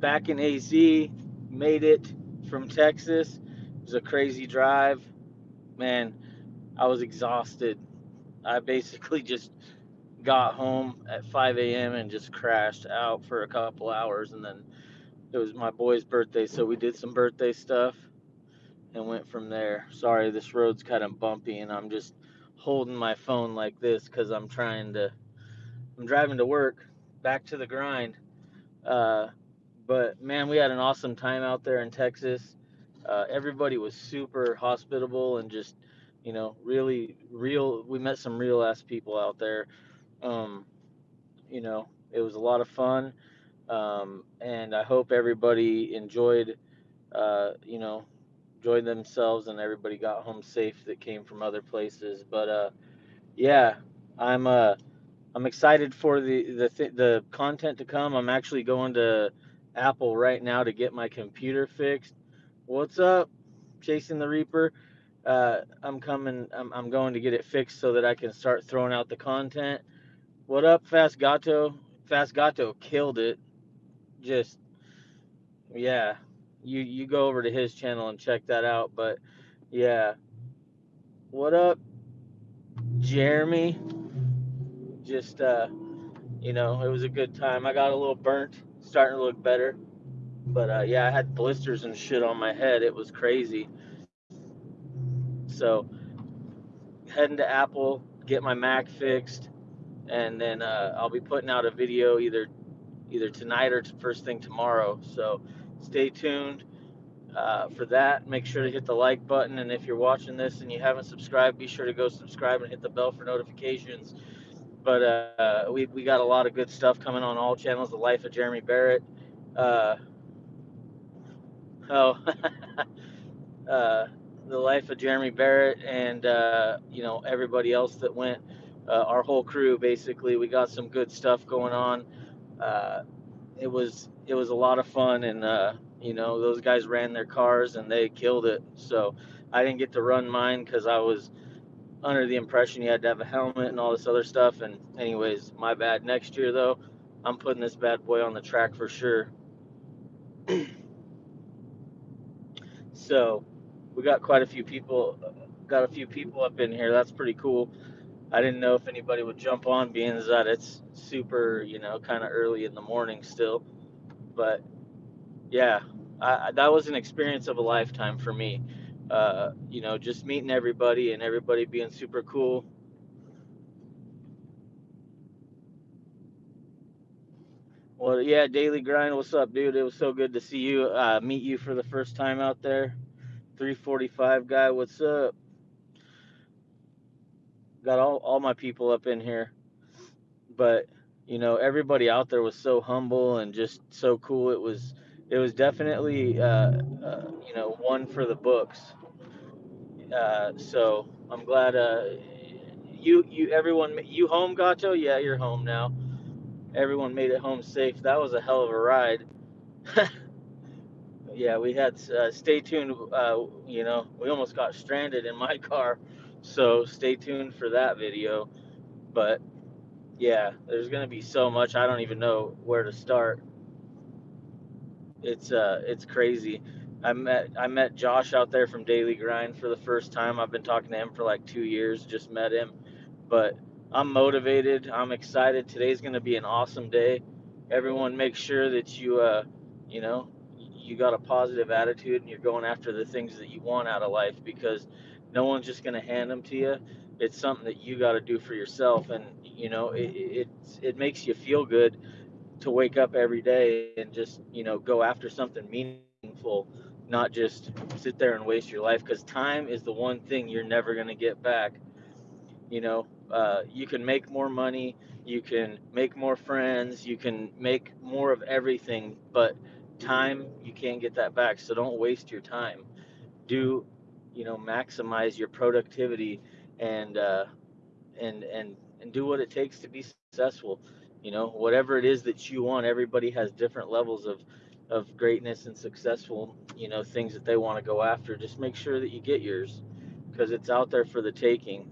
back in AZ, made it from Texas. It was a crazy drive. Man, I was exhausted. I basically just got home at 5 a.m. and just crashed out for a couple hours. And then it was my boy's birthday, so we did some birthday stuff and went from there. Sorry, this road's kind of bumpy, and I'm just holding my phone like this because I'm trying to. I'm driving to work, back to the grind. Uh, but man, we had an awesome time out there in Texas. Uh, everybody was super hospitable and just, you know, really real. We met some real ass people out there. Um, you know, it was a lot of fun. Um, and I hope everybody enjoyed, uh, you know, enjoyed themselves and everybody got home safe that came from other places. But uh, yeah, I'm uh, I'm excited for the the th- the content to come. I'm actually going to Apple right now to get my computer fixed. What's up, chasing the Reaper? Uh, I'm coming. I'm, I'm going to get it fixed so that I can start throwing out the content. What up, Fast Gato? Fast Gato killed it. Just yeah, you you go over to his channel and check that out. But yeah, what up, Jeremy? Just uh, you know, it was a good time. I got a little burnt, starting to look better. But uh, yeah, I had blisters and shit on my head. It was crazy. So heading to Apple, get my Mac fixed, and then uh, I'll be putting out a video either either tonight or first thing tomorrow. So stay tuned uh, for that. Make sure to hit the like button, and if you're watching this and you haven't subscribed, be sure to go subscribe and hit the bell for notifications. But uh, we we got a lot of good stuff coming on all channels. The Life of Jeremy Barrett. Uh, oh. uh, the life of Jeremy Barrett and uh, you know everybody else that went. Uh, our whole crew basically, we got some good stuff going on. Uh, it was it was a lot of fun, and you know those guys ran their cars and they killed it. So I didn't get to run mine because I was under the impression you had to have a helmet and all this other stuff. And anyways, my bad. Next year though, I'm putting this bad boy on the track for sure. so we got quite a few people got a few people up in here that's pretty cool i didn't know if anybody would jump on being that it's super you know kind of early in the morning still but yeah I, that was an experience of a lifetime for me uh, you know just meeting everybody and everybody being super cool well yeah daily grind what's up dude it was so good to see you uh, meet you for the first time out there 345 guy, what's up? Got all, all my people up in here. But, you know, everybody out there was so humble and just so cool. It was it was definitely uh, uh, you know, one for the books. Uh, so I'm glad uh, you you everyone you home Gato? Yeah, you're home now. Everyone made it home safe. That was a hell of a ride. yeah, we had uh, stay tuned. Uh, you know, we almost got stranded in my car, so stay tuned for that video. But yeah, there's gonna be so much. I don't even know where to start. It's uh, it's crazy. I met I met Josh out there from Daily Grind for the first time. I've been talking to him for like two years. Just met him, but I'm motivated. I'm excited. Today's gonna be an awesome day. Everyone, make sure that you uh, you know, you got a positive attitude and you're going after the things that you want out of life because no one's just going to hand them to you it's something that you got to do for yourself and you know it, it it makes you feel good to wake up every day and just you know go after something meaningful not just sit there and waste your life because time is the one thing you're never going to get back. You know uh, you can make more money you can make more friends you can make more of everything but time you can't get that back so don't waste your time. Do you know maximize your productivity and uh, and and and do what it takes to be successful you know whatever it is that you want everybody has different levels of of greatness and successful you know things that they want to go after just make sure that you get yours because it's out there for the taking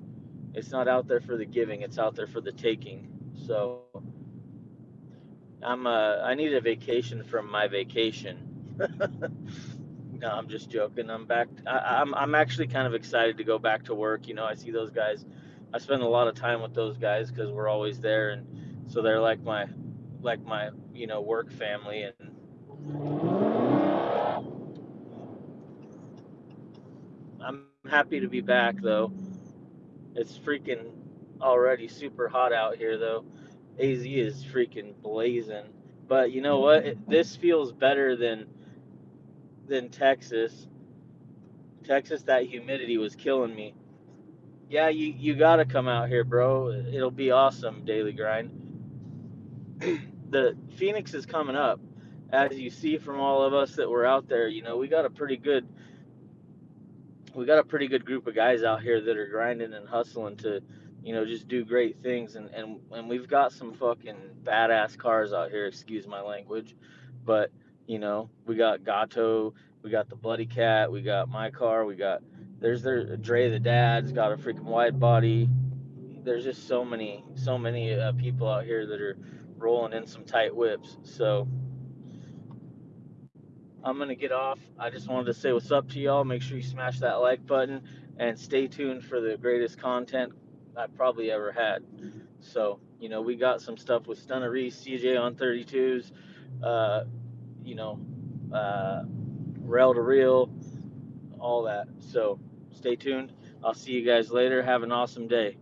it's not out there for the giving it's out there for the taking so I'm uh I need a vacation from my vacation. no, I'm just joking. I'm back. I, I'm I'm actually kind of excited to go back to work. You know, I see those guys. I spend a lot of time with those guys because we're always there, and so they're like my like my you know work family. And I'm happy to be back though. It's freaking already super hot out here though. AZ is freaking blazing. But you know what? This feels better than than Texas. Texas, that humidity was killing me. Yeah, you you gotta come out here, bro. It'll be awesome. Daily grind. the Phoenix is coming up, as you see from all of us that were out there. You know, we got a pretty good we got a pretty good group of guys out here that are grinding and hustling to, you know, just do great things. And and and we've got some fucking badass cars out here. Excuse my language, but you know, we got Gato, we got the Bloody Cat, we got my car, we got there's their Dre the dad's got a freaking wide body. There's just so many so many uh, people out here that are rolling in some tight whips. So I'm gonna get off. I just wanted to say what's up to y'all. Make sure you smash that like button and stay tuned for the greatest content I've probably ever had. So, you know, we got some stuff with Stunner Reese, CJ on 32s, uh, you know, uh, rail to reel, all that. So stay tuned. I'll see you guys later. Have an awesome day.